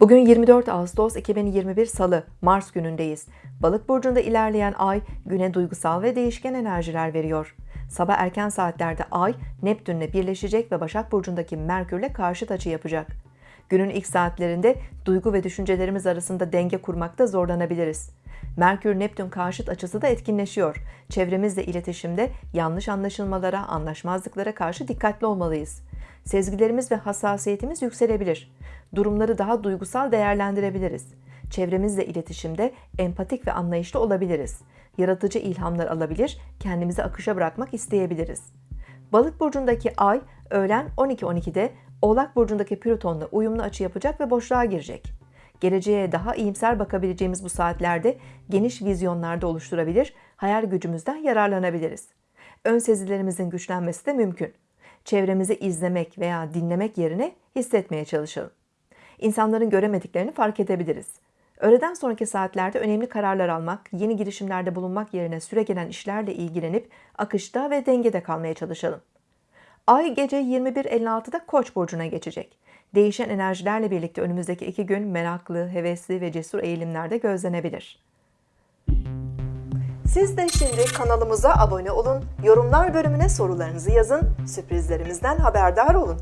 Bugün 24 Ağustos 2021 Salı, Mars günündeyiz. Balık burcunda ilerleyen ay güne duygusal ve değişken enerjiler veriyor. Sabah erken saatlerde ay Neptünle birleşecek ve Başak burcundaki Merkürle karşıt açı yapacak. Günün ilk saatlerinde duygu ve düşüncelerimiz arasında denge kurmakta zorlanabiliriz. Merkür-Neptün karşıt açısı da etkinleşiyor. Çevremizle iletişimde yanlış anlaşılmalara, anlaşmazlıklara karşı dikkatli olmalıyız. Sezgilerimiz ve hassasiyetimiz yükselebilir. Durumları daha duygusal değerlendirebiliriz. Çevremizle iletişimde empatik ve anlayışlı olabiliriz. Yaratıcı ilhamlar alabilir, kendimizi akışa bırakmak isteyebiliriz. Balık burcundaki ay öğlen 12.12'de Oğlak burcundaki Plüton'la uyumlu açı yapacak ve boşluğa girecek. Geleceğe daha iyimser bakabileceğimiz bu saatlerde geniş vizyonlarda oluşturabilir, hayal gücümüzden yararlanabiliriz. Ön sezilerimizin güçlenmesi de mümkün. Çevremizi izlemek veya dinlemek yerine hissetmeye çalışalım. İnsanların göremediklerini fark edebiliriz. Öğleden sonraki saatlerde önemli kararlar almak, yeni girişimlerde bulunmak yerine süregelen işlerle ilgilenip akışta ve dengede kalmaya çalışalım. Ay gece 21.56'da Koç burcuna geçecek. Değişen enerjilerle birlikte önümüzdeki iki gün meraklı, hevesli ve cesur eğilimlerde gözlenebilir. Siz de şimdi kanalımıza abone olun, yorumlar bölümüne sorularınızı yazın, sürprizlerimizden haberdar olun.